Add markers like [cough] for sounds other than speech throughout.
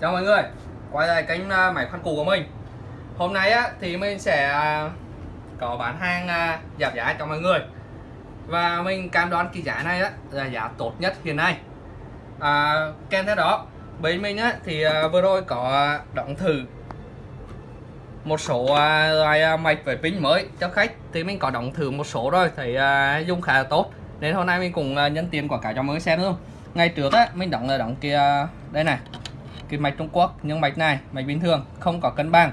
Chào mọi người Quay lại kênh à, máy khoan cũ của mình. Hôm nay á thì mình sẽ à, có bán hàng à, giảm giá cho mọi người. Và mình cam đoan cái giá này á là giá tốt nhất hiện nay. À, Kèm theo đó Bên mình á thì vừa rồi có đóng thử một số loại mạch với pin mới cho khách. Thì mình có đóng thử một số rồi thấy dùng khá là tốt. Nên hôm nay mình cùng nhân tiền quảng cáo cho mọi người xem luôn. Ngày trước á mình đóng là đóng kia đây này cái mạch Trung Quốc nhưng mạch này mạch bình thường, không có cân bằng.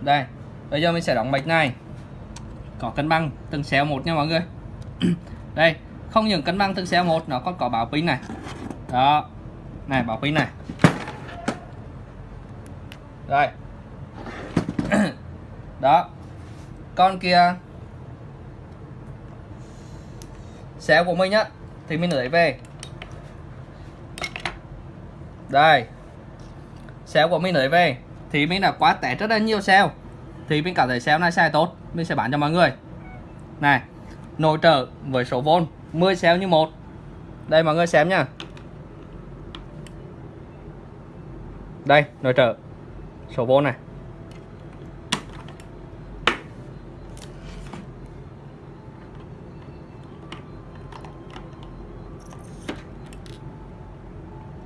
Đây, bây giờ mình sẽ đóng mạch này. Có cân bằng từng xéo một nha mọi người. [clears throat] Đây, không những cân bằng từng xéo một, nó còn có bảo pin này. Đó, này bảo pin này. Đây. [clears throat] Đó. Con kia. Xéo của mình á, thì mình lấy về đây. Sale của mình lấy về. Thì mình đã quá tẻ rất là nhiều sale. Thì mình cảm thấy sale này sai tốt. Mình sẽ bán cho mọi người. Này Nồi trở với số vôn 10 sale như một. Đây, mọi người xem nha. Đây nồi trở Số vôn này.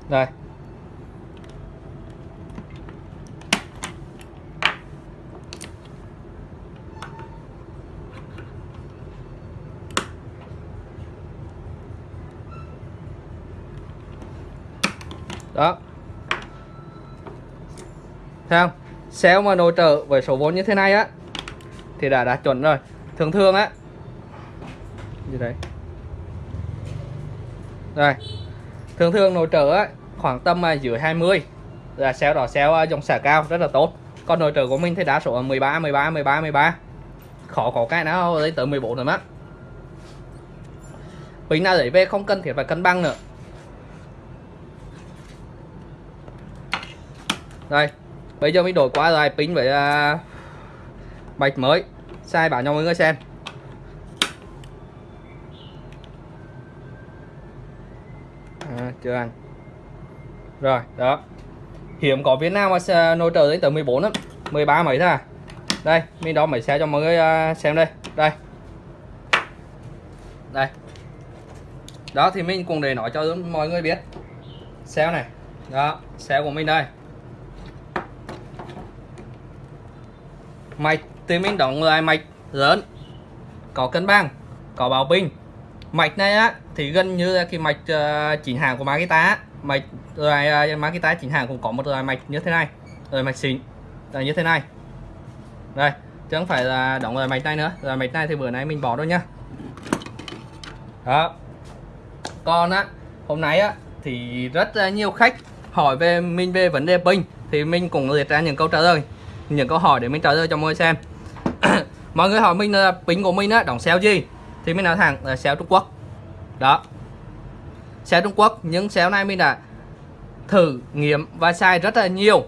Đây đó thấy không? Xe mà nội trợ với số vốn như thế này á, thì đã đạt chuẩn rồi. Thường thường á như đấy? Rồi, thường thường nội trợ á, khoảng tầm mà dưới 20 là xe đỏ xe dòng xả cao, rất là tốt. Còn nội trợ của mình thì đa số là 13 13 13 13 khó có cái nào lên tới 14 rồi mắt bình nào để về không cần thiết phải cân bằng nữa. Đây bây giờ mình đổi qua lại pin với uh, mới. Sai bảo cho mọi người xem. À, chưa ăn. Rồi đó. Hiểm có Việt Nam mà nội trợ đến tới 14 lắm. 13 mấy thôi à. Đây mình đo mấy xe cho mọi người à, xem đây. Đây. Đây. Đó thì mình cũng để nói cho mọi người biết. Xe này. Đó xe của mình đây. Mạch tìm mình đóng lại mạch lớn. Có cân bằng có bảo pin mạch này á thì gần như là cái mạch ờ, uh, chỉnh hàng của Makita mạch loại uh, ờ, Makita chỉnh hàng cũng có một loại mạch như thế này rồi mạch xịn là như thế này. Đây chứ không phải là đóng loại mạch này nữa. Loại mạch này thì bữa nay mình bỏ thôi nhá. Đó. Còn á hôm nay á thì rất là nhiều khách hỏi về mình về vấn đề pin thì mình cũng liệt ra những câu trả lời những câu hỏi để mình trả lời cho mọi người xem. [coughs] Mọi người hỏi mình là pin của mình á, đóng xéo gì? Thì mình nói thẳng là xéo Trung Quốc. Đó. Xéo Trung Quốc những xéo này mình đã thử nghiệm và sai rất là nhiều.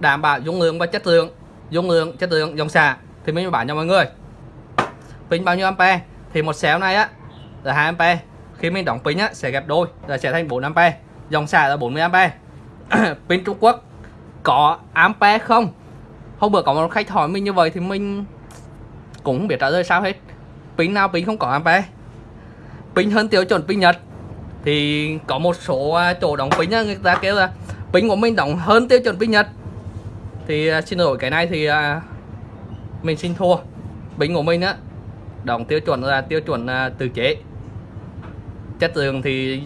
Đảm bảo dung lượng và chất lượng, dung lượng, chất lượng dòng xạ. Thì mình bán cho mọi người. Pin bao nhiêu ampe thì một xéo này á, là 2 ampe khi mình đóng pin á, sẽ ghép đôi, là sẽ thành 4 ampe dòng xả là 40 ampe [coughs] pin Trung Quốc có ampe không? Hôm bữa có một khách hỏi mình như vậy thì mình cũng không biết trả lời sao hết. Pin nào pin không có ampe pin hơn tiêu chuẩn pin nhật. Thì có một số à, chỗ đóng pin người ta kêu là pin của mình đóng hơn tiêu chuẩn pin nhật. Thì à, xin lỗi, cái này thì à, mình xin thua. Pin của mình á, đóng tiêu chuẩn là tiêu chuẩn từ chế. Chất lượng thì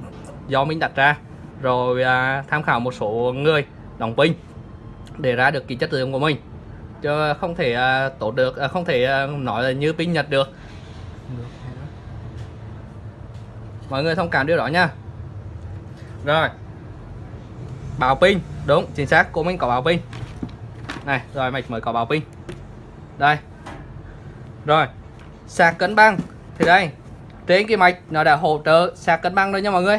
do mình đặt ra. Rồi tham khảo một số người đóng pin để ra được cái chất lượng của mình chứ không thể à, tốt được à, không thể à, nói là như pin nhật được. Mọi người thông cảm điều đó nha. Rồi. Bảo pin đúng chính xác của mình có bảo pin này rồi mạch mới có bảo pin đây. Rồi. Sạc cân bằng. Thì đây trên cái mạch nó đã hỗ trợ sạc cân bằng rồi nha mọi người.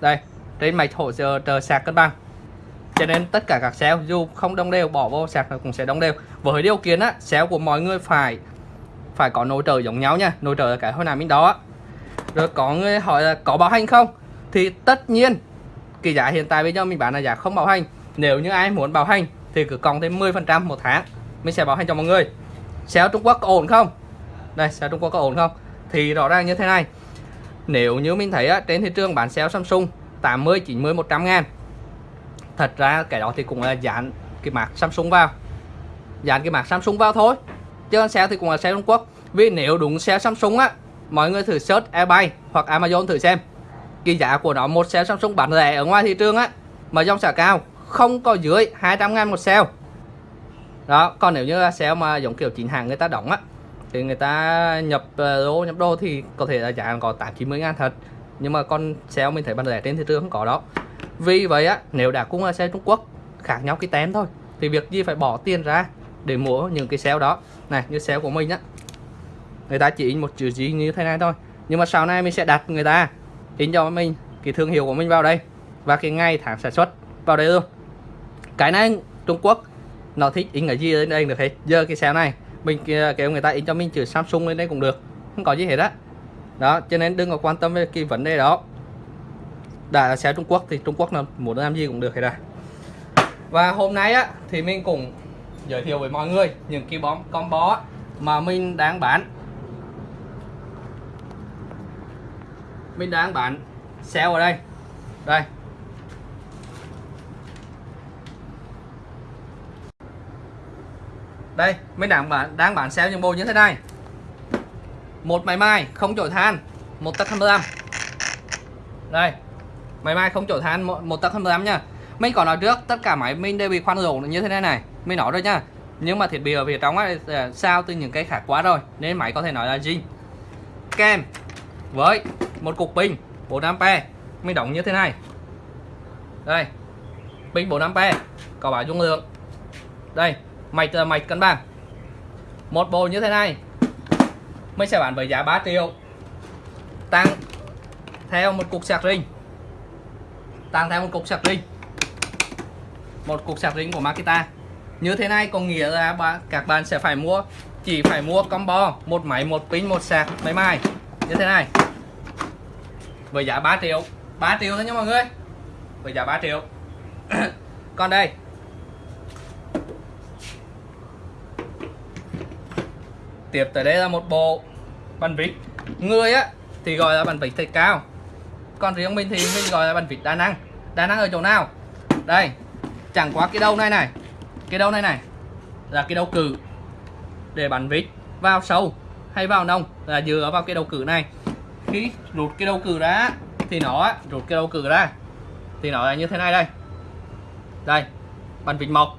Đây trên mạch hỗ trợ sạc cân bằng cho nên tất cả các xéo dù không đồng đều bỏ vô sạc nó cũng sẽ đồng đều. Với điều kiện á xéo của mọi người phải phải có nồi trợ giống nhau nha. Nồi trợ là cái hồi nào mình đó rồi có người hỏi là có bảo hành không? Thì tất nhiên cái giá hiện tại bây giờ mình bán là giá không bảo hành. Nếu như ai muốn bảo hành thì cứ còn thêm 10% một tháng mình sẽ bảo hành cho mọi người. Xéo Trung Quốc có ổn không? Đây xéo Trung Quốc có ổn không? Thì rõ ràng như thế này. Nếu như mình thấy á, trên thị trường bán xéo Samsung 80 90 100 ngàn thật ra cái đó thì cũng là dán cái mạc Samsung vào. Dán cái mạc Samsung vào thôi chứ xe thì cũng là xe Trung Quốc. Vì nếu đúng xe Samsung á mọi người thử search eBay hoặc Amazon thử xem. Cái giá của nó một xe Samsung bán rẻ ở ngoài thị trường á mà dòng xả cao không có dưới 200 ngàn một xe. đó còn nếu như là xe mà giống kiểu chính hàng người ta đóng á thì người ta nhập ờ, đô nhập đô thì có thể là giá có 8 90 ngàn thật. Nhưng mà con xe mình thấy bán rẻ trên thị trường không có đó vì vậy á, nếu đã cung xe Trung Quốc, khác nhau cái tem thôi, thì việc gì phải bỏ tiền ra để mua những cái xe đó? Này, như xe của mình á, người ta chỉ in một chữ gì như thế này thôi, nhưng mà sau này mình sẽ đặt người ta in cho mình cái thương hiệu của mình vào đây, và cái ngày tháng sản xuất vào đây luôn. Cái này Trung Quốc, nó thích in cái gì lên đây được hết. Giờ cái xe này, mình kêu người ta in cho mình chữ Samsung lên đây cũng được, không có gì hết á. Đó. cho nên đừng có quan tâm về cái vấn đề đó đã là xe Trung Quốc thì Trung Quốc là muốn làm gì cũng được hết rồi và hôm nay á, thì mình cũng giới thiệu với mọi người những cái bom combo mà mình đang bán. Mình đang bán sale ở đây. Đây. Đây, mình đang bán đang bán sale những bộ như thế này. Một máy mai không chổi than, một tắc 25 đây máy mai không chổi than một, một tắc 25 nha. Mình có nói trước tất cả máy mình đều bị khoan dầu như thế này này. Mình nói rồi nha. Nhưng mà thiết bị ở phía trong ấy ờ, sao từ những cái khác quá rồi nên máy có thể nói là zin kem với một cục pin 4A mình đóng như thế này. Đây pin 4A có bảo dung lượng. Đây mạch ờ, mạch cân bằng. Một bộ như thế này mình sẽ bán với giá 3 triệu. Tăng theo một cục sạc riêng tăng theo một cục sạc pin, một cục sạc pin của Makita. Như thế này có nghĩa là các bạn sẽ phải mua chỉ phải mua combo một máy một pin một sạc máy mai như thế này. Với giá 3 triệu. 3 triệu thôi nha mọi người. Với giá 3 triệu. [coughs] Còn đây. Tiếp tới đây là một bộ bàn vịt. Người á thì gọi là bàn vịt thạch cao còn riêng mình thì mình gọi là bàn vịt đa năng. Đa năng ở chỗ nào? Đây, chẳng qua cái đầu này này. Cái đầu này này là cái đầu cử để bắn vịt vào sâu hay vào nông là dựa vào cái đầu cử này. Khi rút cái đầu cử ra thì nó, rút cái đầu cử ra thì nó là như thế này đây. Đây bàn vịt mộc.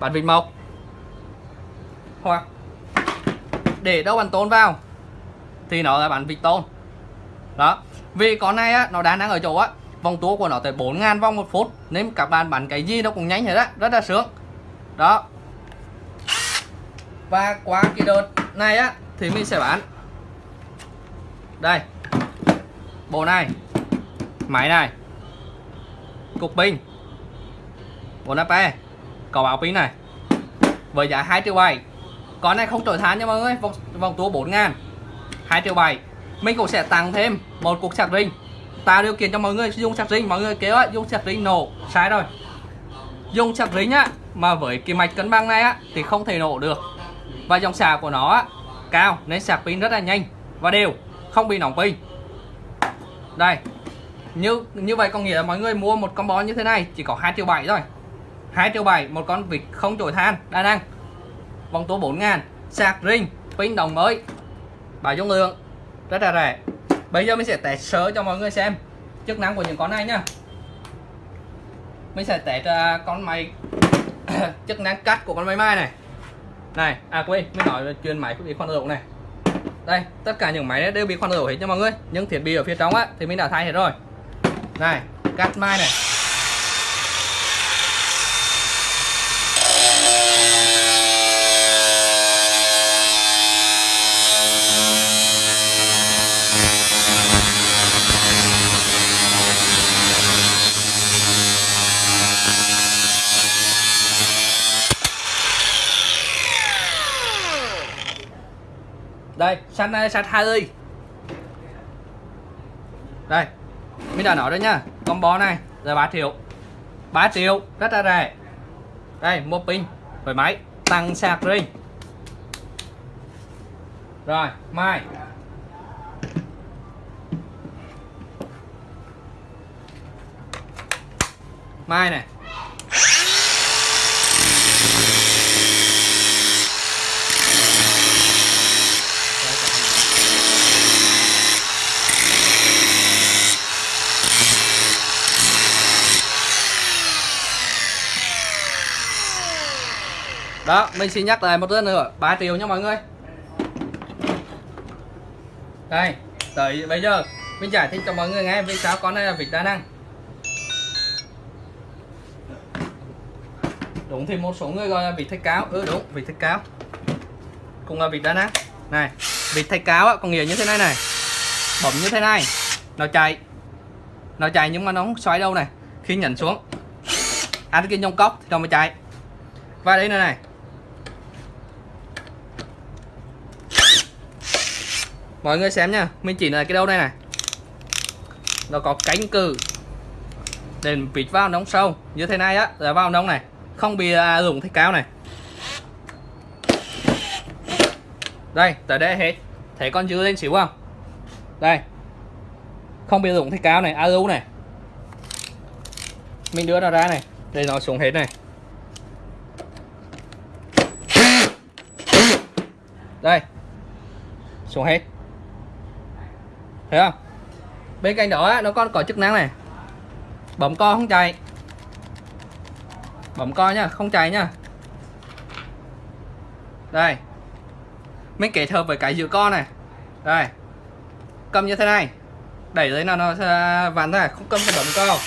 Bàn vịt mộc. Hoặc để đâu bàn tôn vào thì nó là bàn vịt tôn đó. Vì con này á nó đang đang ở chỗ á vòng tua của nó tới 4.000 vòng một phút nên các bạn bắn cái gì nó cũng nhanh hết á rất là sướng. Đó. Và qua cái đợt này á thì mình sẽ bán đây. Bộ này. Máy này. Cục pin. 4 AP e. có báo pin này. Với giá 2 triệu 7 con này không trở than nha mọi người vòng, vòng tua 4 ngàn. 2 triệu 7 mình cũng sẽ tăng thêm một cục sạc rinh tạo điều kiện cho mọi người dùng sạc rinh mọi người kêu á dùng sạc rinh nổ. Sai rồi. Dùng sạc rinh á mà với cái mạch cân bằng này á thì không thể nổ được. Và dòng sạc của nó á, cao nên sạc pin rất là nhanh và đều không bị nóng pin. Đây. Như như vậy có nghĩa là mọi người mua một con bó như thế này chỉ có 2 triệu 7 thôi. 2 triệu 7 một con vịt không chổi than đa năng. Vòng tua 4 ngàn sạc ring pin đồng mới. Bài dung lượng? Rất là rẻ. Bây giờ mình sẽ test sơ cho mọi người xem chức năng của những con này nhá. Mình sẽ test à, con máy [coughs] chức năng cắt của con máy mai này. Này à quên, mình nói chuyên máy bị khoan dầu này. Đây, tất cả những máy đều bị khoan dầu hết cho mọi người. Những thiết bị ở phía trong á, thì mình đã thay hết rồi. Này, cắt mai này. Đây sắt này sắt hai ly đây, mình đã nói rồi nha combo này, là 3 triệu. 3 triệu, rất là rẻ. Đây, một pin với máy tăng sạc riêng rồi, mai. Mai này. Đó mình xin nhắc lại một lần nữa 3 triệu nha mọi người. Đây tới bây giờ mình giải thích cho mọi người nghe vì sao con này là vịt đa năng đúng thì một số người gọi là vịt thạch cáo ừ đúng vịt thạch cáo cũng là vịt đa năng này vịt thạch cáo á, có nghĩa như thế này này. Bấm như thế này nó chạy. Nó chạy nhưng mà nó không xoáy đâu này. Khi nhấn xuống ăn cái nhông cốc thì nó mới chạy. Và đây này này mọi người xem nha mình chỉ là cái đâu đây này. Nó có cánh cử để vịt vào nóng sâu. Như thế này á là vào nóng này. Không bị à, dùng thạch cao này. Đây tới đây hết. Thấy con dư lên xíu không? Đây. Không bị dùng thạch cao này alu này. Mình đưa nó ra này để nó xuống hết này. Đây. Xuống hết thấy không? Bên cạnh đó nó còn có chức năng này. Bấm co không chạy. Bấm co nhá, không chạy nhá. Đây. Mình kết hợp với cái giữ co này. Đây. Cầm như thế này. Đẩy lên là nó sẽ vặn ra, không cầm phải bấm co.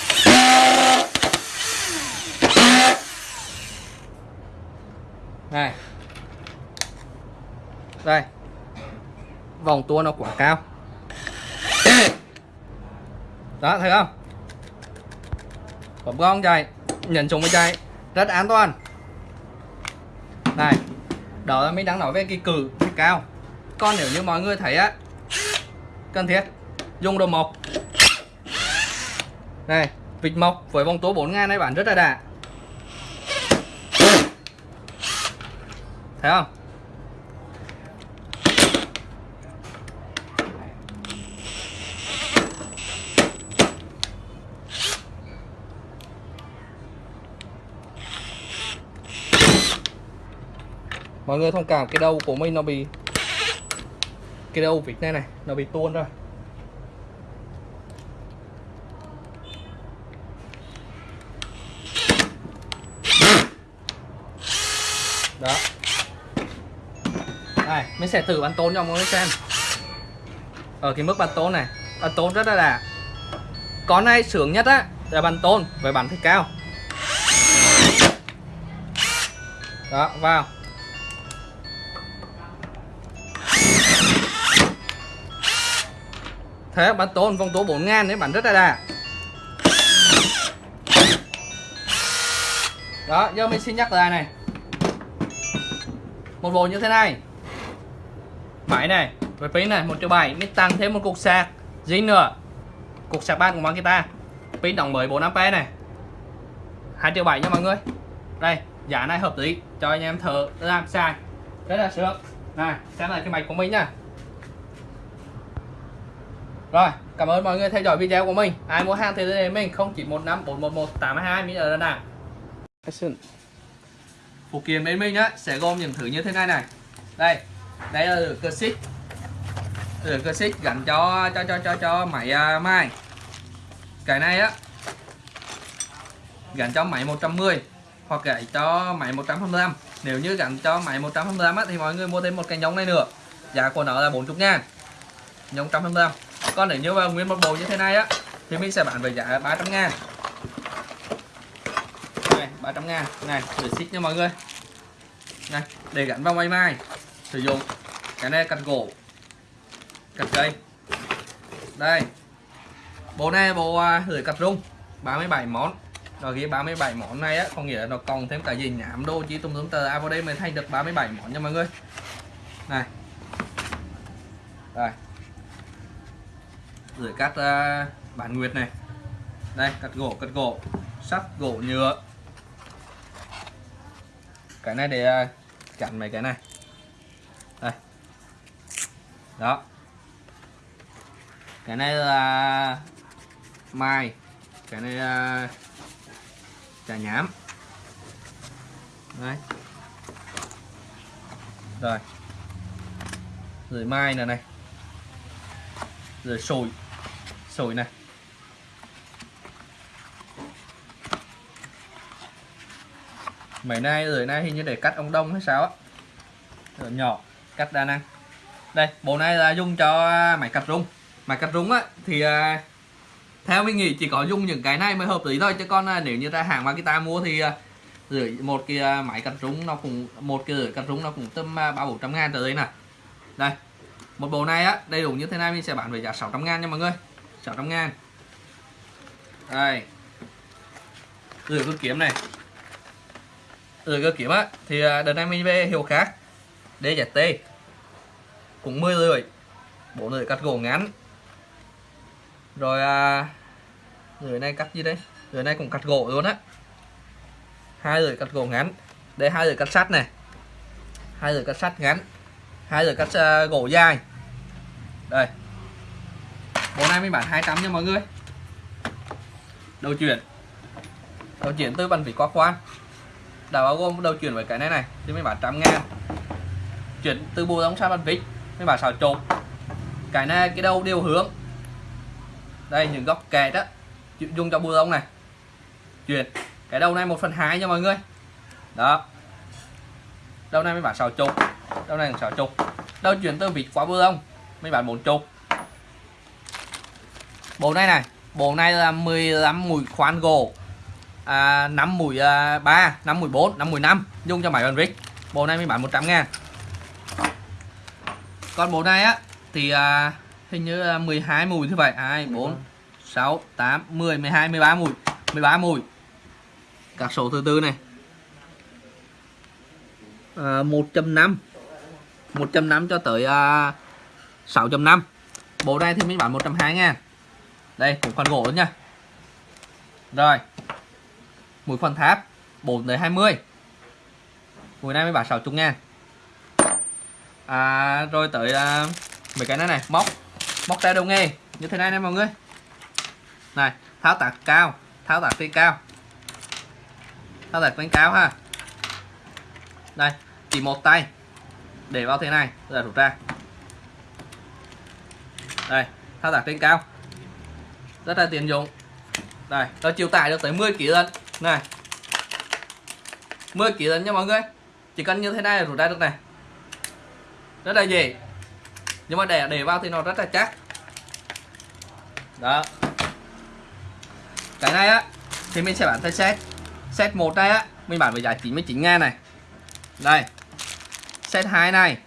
Này. Đây. Vòng tua nó quá cao đó, thấy không? Bấm con chạy nhận xuống với chạy rất an toàn. Này, đó là mình đang nói về cái cử, cái cao. Còn nếu như mọi người thấy á, cần thiết, dùng đồ mộc. Này, vịt mộc với vòng tố 4 ngàn này bán rất là đà thấy không? Mọi người thông cảm cái đầu của mình nó bị cái đầu vịt này này, nó bị tuôn rồi. Đó. Này mình sẽ thử bắn tốn cho mọi người xem. Ở cái mức bắn tốn này, bắn tốn rất là đà con này, sướng nhất á, là bắn tốn với bắn thì cao. Đó, vào. Thế bán tốn con tố 4 ngàn đấy bán rất là đà. Đó, giờ mình xin nhắc lại này. Một bộ như thế này. Máy này với pin này, một triệu bảy. Mình tăng thêm một cục sạc dính nữa. Cục sạc ban của Makita pin đóng mới 4 ampe này. Hai triệu bảy nha mọi người. Đây, giá này hợp lý. Cho anh em thử làm xài rất là sướng. Này, xem lại cái mạch của mình nha rồi, cảm ơn mọi người theo dõi video của mình. Ai mua hàng thì liên hệ mình 0915 411 822 mình ở Đà Nẵng. Phụ kiện bên mình á sẽ gồm những thứ như thế này này. Đây, đây là lửa cơ xích. Lửa cơ xích gắn cho cho cho cho cho máy à, uh, mai. Cái này á gắn cho máy 110 hoặc gãy cho máy 125. Nếu như gắn cho máy 125 á thì mọi người mua thêm một cái nhông này nữa. Giá của nó là 40 ngàn Nhông 125 còn nếu như mà nguyên một bộ như thế này á thì mình sẽ bán với giá 300 ngàn. Này 300 ngàn. Này để xích nha mọi người. Này để gắn vào may mai. Sử dụng cái này cắt gỗ cắt cây. Đây bộ này bộ à, lưỡi cắt rung 37 món. Rồi ghi 37 món này á có nghĩa là nó còn thêm cả gì nhảm đô chỉ tung tùm tờ. À vào đây mới thành được 37 món nha mọi người. Này. Đây rồi cắt uh, ờ, bản nguyệt này. Đây cắt gỗ cắt gỗ. Sắt gỗ nhựa. Cái này để ờ, chặn mấy cái này. Đây. Đó. Cái này là mai. Cái này là trà nhám. Đấy rồi. Rồi mai này này. Rồi sồi sồi này mấy nay, rồi nay hình như để cắt ông đông hay sao á? Rồi, nhỏ, cắt đa năng. Đây, bộ này là dùng cho à, máy cắt rung. Máy cắt rung á, thì à, theo mình nghĩ chỉ có dùng những cái này mới hợp lý thôi. Chứ còn à, nếu như ra hàng Makita mua thì rưỡi, một cái máy cắt rung nó cũng, một cái rưỡi cắt rung nó cũng tầm ba bốn trăm ngàn trở lên nè. Đây, một bộ này á, đầy đủ như thế này mình sẽ bán với giá 600 ngàn nha mọi người. 600 ngàn đây. Rửa cơ kiếm này. Rửa cơ kiếm á thì à, đợt này mình về hiệu khác. DZT cũng 10 rưỡi bộ rưỡi cắt gỗ ngắn. Rồi à, rưỡi này cắt gì đây? Rưỡi này cũng cắt gỗ luôn á. Hai rưỡi cắt gỗ ngắn. Đây hai rưỡi cắt sắt này. Hai rưỡi cắt sắt ngắn. Hai rưỡi cắt uh, gỗ dài. Đây bộ này mình bán 200 nha mọi người. Đầu chuyển. Đầu chuyển từ bằng vỉ qua khoan. Đã bao gồm đầu chuyển với cái này này, thì mình bán trăm ngàn. Chuyển từ bù đóng sang bằng vít mình bán xào chột cái này, cái đầu đều hướng. Đây, những góc kẹt đó dùng cho bù đóng này. Chuyển. Cái đầu này 1 phần 2 nha mọi người. Đó. Đầu này mình bán sáu chục. Đầu này sáu chục. Đầu chuyển từ vịt qua bù đóng Mình bán 4 chục bộ này này. Bộ này là 15 mũi khoan gỗ à, 5 mũi à, 3 5 mũi 4 5 mũi 5 dùng cho máy bàn vít bộ này mới bán 100 ngàn. Còn bộ này á thì à, hình như là 12 mùi như vậy. 2 4 6 8 10 12 13 mùi 13 mùi các số thứ tư này. À, 1.5 1.5 cho tới à, 6.5 bộ này thì mình bán 120 ngàn đây cũng khoan gỗ nha. Rồi. Mũi khoan tháp 4 tới 20 mũi này mới bán 60 ngàn à, rồi tới à, mấy cái này này móc. Móc tay đầu nghề như thế này nè mọi người. Này tháo tạc cao tháo tạc trên cao. Tháo tạc trên cao ha. Đây chỉ một tay. Để vào thế này rồi rút ra. Đây tháo tạc trên cao rất là tiện dụng. Đây nó chịu tải được tới 10 kg lần này. 10 kg lần nha mọi người. Chỉ cần như thế này là rút ra được này. Rất là dễ. Nhưng mà để để vào thì nó rất là chắc. Đó. Cái này á, thì mình sẽ bán theo set. Set một này á, mình bán với giá 99 ngàn này. Đây. Set 2 này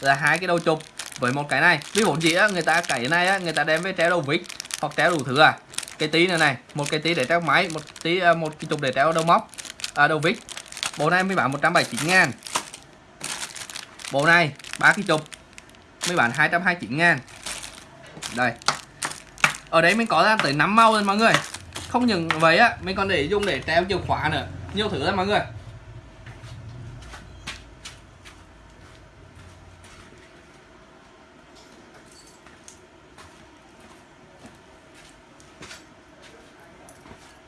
là hai cái đầu chụp với một cái này. Vì vốn gì á, người ta cái này á, người ta đem với treo đầu vít hoặc treo đủ thứ à? Cái tí này này một cái tí để treo máy một tí à, một cái chụp để treo đầu móc à, đầu vít. Bộ này mới bán 179 ngàn. Bộ này ba cái chụp mới bán 229 ngàn. Đây. Ở đấy mình có ra tới 5 màu rồi mọi người. Không những vậy á mình còn để dùng để treo chìa khóa nữa. Nhiều thứ lắm mọi người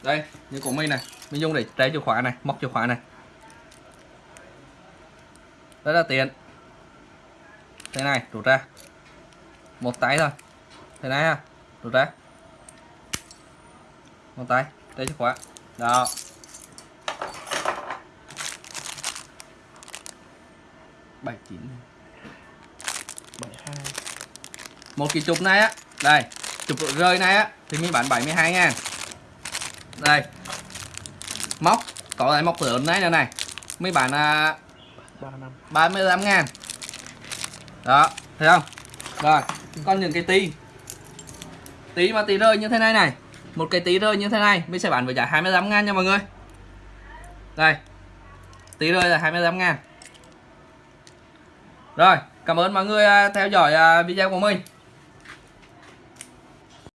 đây như của mình này, mình dùng để trái chìa khóa này, móc chìa khóa này. Rất là tiện. Thế này, rút ra. Một tay thôi. Thế này ha, rút ra. Một tay đây chìa khóa. Đó. Bảy, chín, bảy, hai. Một cái chụp này á. Đây, chụp rơi này á, thì mình bán 72 ngàn. Đây móc. Có lại móc lớn này này này. Mấy bán à, 35 ngàn. Đó thấy không? Rồi còn những cái tí. Tí mà tí rơi như thế này này. Một cái tí rơi như thế này. Mình sẽ bán với giá 25 ngàn nha mọi người. Đây. Tí rơi là 25 ngàn. Rồi cảm ơn mọi người à, theo dõi à, video của mình.